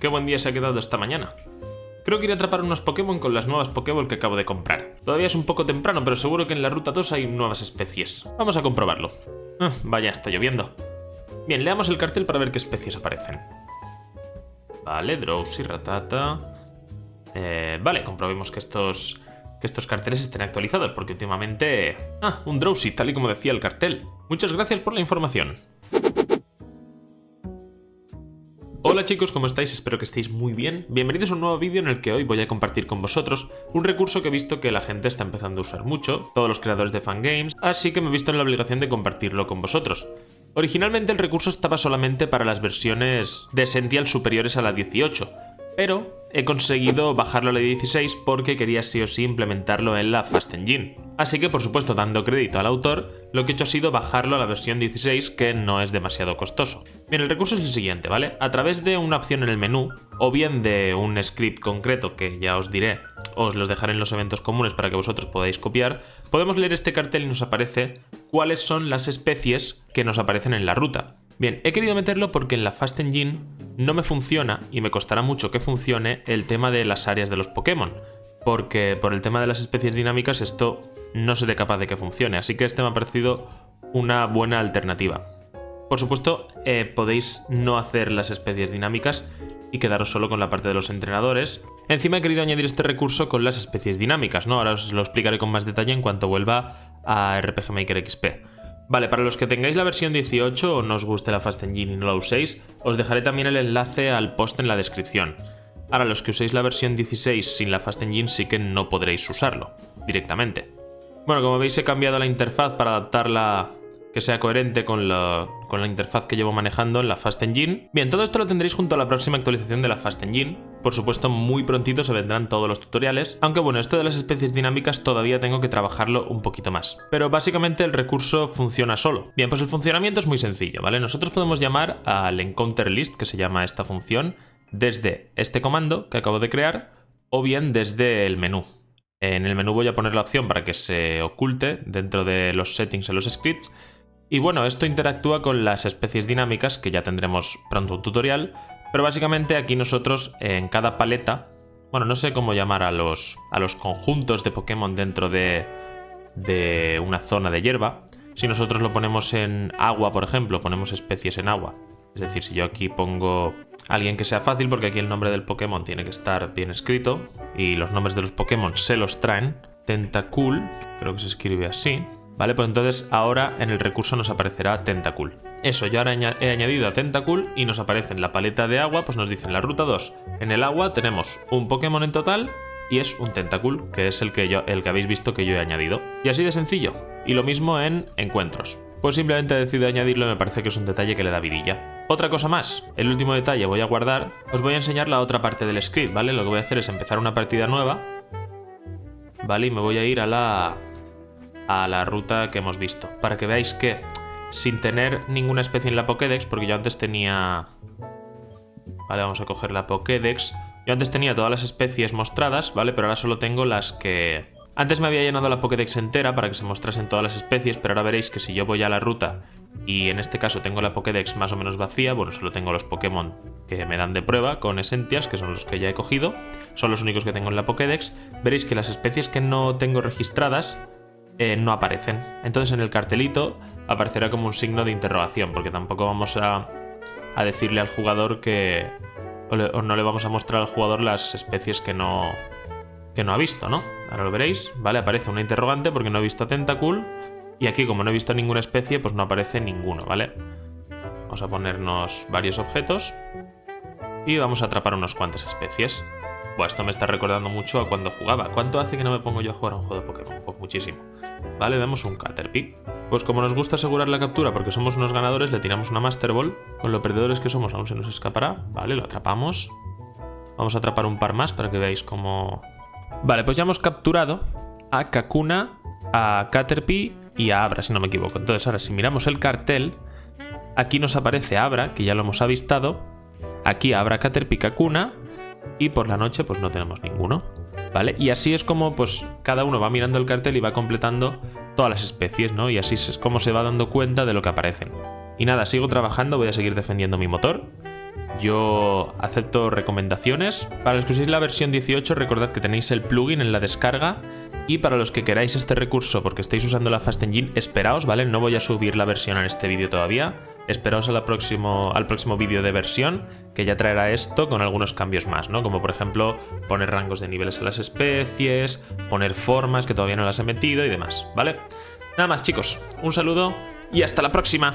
qué buen día se ha quedado esta mañana. Creo que iré a atrapar unos Pokémon con las nuevas Pokéball que acabo de comprar. Todavía es un poco temprano, pero seguro que en la ruta 2 hay nuevas especies. Vamos a comprobarlo. Ah, vaya, está lloviendo. Bien, leamos el cartel para ver qué especies aparecen. Vale, Drowsy, Ratata... Eh, vale, comprobemos que estos, que estos carteles estén actualizados, porque últimamente... Ah, un Drowsy, tal y como decía el cartel. Muchas gracias por la información. Hola chicos, ¿cómo estáis? Espero que estéis muy bien. Bienvenidos a un nuevo vídeo en el que hoy voy a compartir con vosotros un recurso que he visto que la gente está empezando a usar mucho, todos los creadores de fangames, así que me he visto en la obligación de compartirlo con vosotros. Originalmente el recurso estaba solamente para las versiones de Essential superiores a la 18, pero he conseguido bajarlo a la 16 porque quería sí o sí implementarlo en la Fast Engine. Así que por supuesto dando crédito al autor, lo que he hecho ha sido bajarlo a la versión 16 que no es demasiado costoso. Bien, el recurso es el siguiente, ¿vale? A través de una opción en el menú, o bien de un script concreto que ya os diré, os los dejaré en los eventos comunes para que vosotros podáis copiar, podemos leer este cartel y nos aparece cuáles son las especies que nos aparecen en la ruta. Bien, he querido meterlo porque en la Fast Engine no me funciona, y me costará mucho que funcione, el tema de las áreas de los Pokémon. Porque por el tema de las especies dinámicas esto no seré capaz de que funcione, así que este me ha parecido una buena alternativa. Por supuesto, eh, podéis no hacer las especies dinámicas y quedaros solo con la parte de los entrenadores. Encima he querido añadir este recurso con las especies dinámicas, ¿no? Ahora os lo explicaré con más detalle en cuanto vuelva a RPG Maker XP. Vale, para los que tengáis la versión 18 o no os guste la Fast Engine y no la uséis, os dejaré también el enlace al post en la descripción. Ahora, los que uséis la versión 16 sin la Fast Engine sí que no podréis usarlo directamente. Bueno, como veis he cambiado la interfaz para adaptarla que sea coherente con la, interfaz que llevo manejando en la Fast Engine. Bien, todo esto lo tendréis junto a la próxima actualización de la Fast Engine. Por supuesto, muy prontito se vendrán todos los tutoriales, aunque bueno, esto de las especies dinámicas todavía tengo que trabajarlo un poquito más. Pero básicamente el recurso funciona solo. Bien, pues el funcionamiento es muy sencillo, ¿vale? Nosotros podemos llamar al encounter list, que se llama esta función, desde este comando que acabo de crear, o bien desde el menú. En el menú voy a poner la opción para que se oculte dentro de los settings en los scripts. Y bueno, esto interactúa con las especies dinámicas, que ya tendremos pronto un tutorial, pero básicamente aquí nosotros en cada paleta, bueno, no sé cómo llamar a los, a los conjuntos de Pokémon dentro de, de una zona de hierba, si nosotros lo ponemos en agua, por ejemplo, ponemos especies en agua. Es decir, si yo aquí pongo alguien que sea fácil, porque aquí el nombre del Pokémon tiene que estar bien escrito, y los nombres de los Pokémon se los traen, Tentacool, creo que se escribe así, ¿Vale? Pues entonces ahora en el recurso nos aparecerá Tentacool. Eso, yo ahora he añadido a Tentacool y nos aparece en la paleta de agua, pues nos dice en la ruta 2. En el agua tenemos un Pokémon en total y es un Tentacool, que es el que, yo, el que habéis visto que yo he añadido. Y así de sencillo. Y lo mismo en encuentros. Pues simplemente he decidido añadirlo y me parece que es un detalle que le da vidilla. Otra cosa más, el último detalle voy a guardar, os voy a enseñar la otra parte del script, ¿vale? Lo que voy a hacer es empezar una partida nueva, ¿vale? Y me voy a ir a la a la ruta que hemos visto. Para que veáis que sin tener ninguna especie en la Pokédex, porque yo antes tenía... Vale, vamos a coger la Pokédex. Yo antes tenía todas las especies mostradas, ¿vale? Pero ahora solo tengo las que... Antes me había llenado la Pokédex entera para que se mostrasen todas las especies, pero ahora veréis que si yo voy a la ruta y en este caso tengo la Pokédex más o menos vacía, bueno, solo tengo los Pokémon que me dan de prueba con Essentials, que son los que ya he cogido, son los únicos que tengo en la Pokédex, veréis que las especies que no tengo registradas eh, no aparecen. Entonces en el cartelito aparecerá como un signo de interrogación, porque tampoco vamos a, decirle al jugador que... O, no le vamos a mostrar al jugador las especies que no, que no ha visto, ¿no? Ahora lo veréis, ¿vale? Aparece una interrogante porque no he visto Tentacool y aquí como no he visto ninguna especie, pues no aparece ninguno, ¿vale? Vamos a ponernos varios objetos y vamos a atrapar unas cuantas especies esto me está recordando mucho a cuando jugaba. ¿Cuánto hace que no me pongo yo a jugar a un juego de Pokémon? Pues muchísimo. Vale, vemos un Caterpie. Pues como nos gusta asegurar la captura porque somos unos ganadores, le tiramos una Master Ball. Con lo perdedores que somos aún se nos escapará. Vale, lo atrapamos. Vamos a atrapar un par más para que veáis cómo... Vale, pues ya hemos capturado a Kakuna, a Caterpie y a Abra, si no me equivoco. Entonces ahora si miramos el cartel, aquí nos aparece Abra, que ya lo hemos avistado. Aquí Abra, Caterpie, Kakuna y por la noche pues no tenemos ninguno. ¿Vale? Y así es como pues cada uno va mirando el cartel y va completando todas las especies, ¿no? Y así es como se va dando cuenta de lo que aparecen. Y nada, sigo trabajando, voy a seguir defendiendo mi motor. yo acepto recomendaciones. Para los que uséis la versión 18, recordad que tenéis el plugin en la descarga. Y para los que queráis este recurso porque estáis usando la Fast Engine, esperaos, ¿vale? No voy a subir la versión en este vídeo todavía. Esperaos al próximo, al próximo vídeo de versión, que ya traerá esto con algunos cambios más, ¿no? Como por ejemplo poner rangos de niveles a las especies, poner formas que todavía no las he metido y demás, ¿vale? Nada más chicos, un saludo y hasta la próxima.